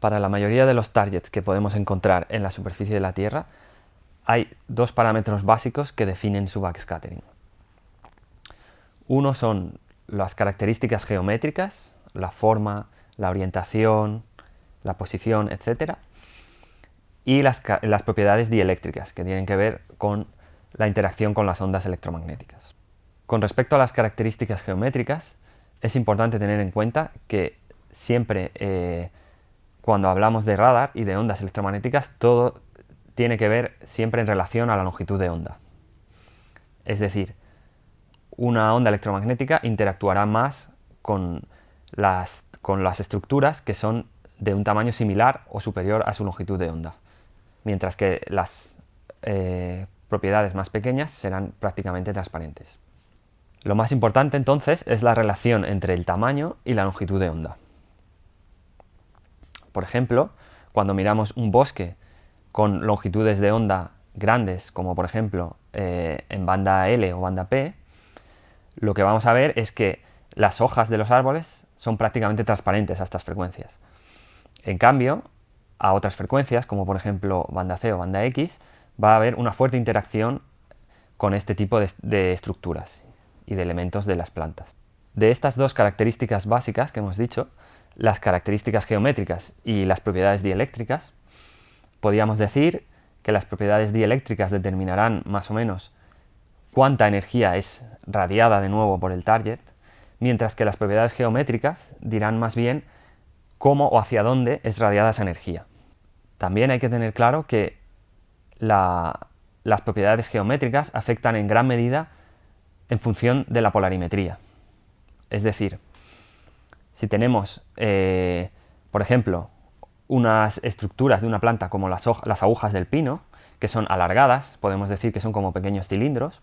Para la mayoría de los targets que podemos encontrar en la superficie de la Tierra, hay dos parámetros básicos que definen su backscattering. Uno son las características geométricas, la forma, la orientación, la posición, etc. Y las, propiedades dieléctricas, que tienen que ver con la interacción con las ondas electromagnéticas. Con respecto a las características geométricas, es importante tener en cuenta que siempre eh, cuando hablamos de radar y de ondas electromagnéticas, todo tiene que ver siempre en relación a la longitud de onda. Es decir, una onda electromagnética interactuará más con las, con las estructuras que son de un tamaño similar o superior a su longitud de onda, mientras que las eh, propiedades más pequeñas serán prácticamente transparentes. Lo más importante entonces es la relación entre el tamaño y la longitud de onda. Por ejemplo, cuando miramos un bosque con longitudes de onda grandes, como por ejemplo eh, en banda L o banda P, lo que vamos a ver es que las hojas de los árboles son prácticamente transparentes a estas frecuencias. En cambio, a otras frecuencias, como por ejemplo banda C o banda X, va a haber una fuerte interacción con este tipo de estructuras y de elementos de las plantas. De estas dos características básicas que hemos dicho, las características geométricas y las propiedades dieléctricas, podríamos decir que las propiedades dieléctricas determinarán más o menos cuánta energía es radiada de nuevo por el target, mientras que las propiedades geométricas dirán más bien cómo o hacia dónde es radiada esa energía. También hay que tener claro que las propiedades geométricas afectan en gran medida en función de la polarimetría. Es decir, si tenemos, eh, por ejemplo, unas estructuras de una planta como las, agujas del pino, que son alargadas, podemos decir que son como pequeños cilindros,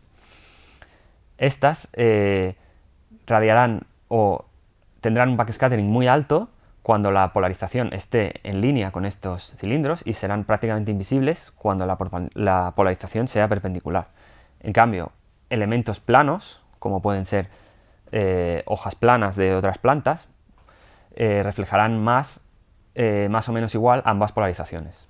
estas eh, radiarán o tendrán un backscattering muy alto cuando la polarización esté en línea con estos cilindros y serán prácticamente invisibles cuando la polarización sea perpendicular. En cambio, elementos planos, como pueden ser eh, hojas planas de otras plantas, eh, reflejarán más, eh, más o menos igual ambas polarizaciones.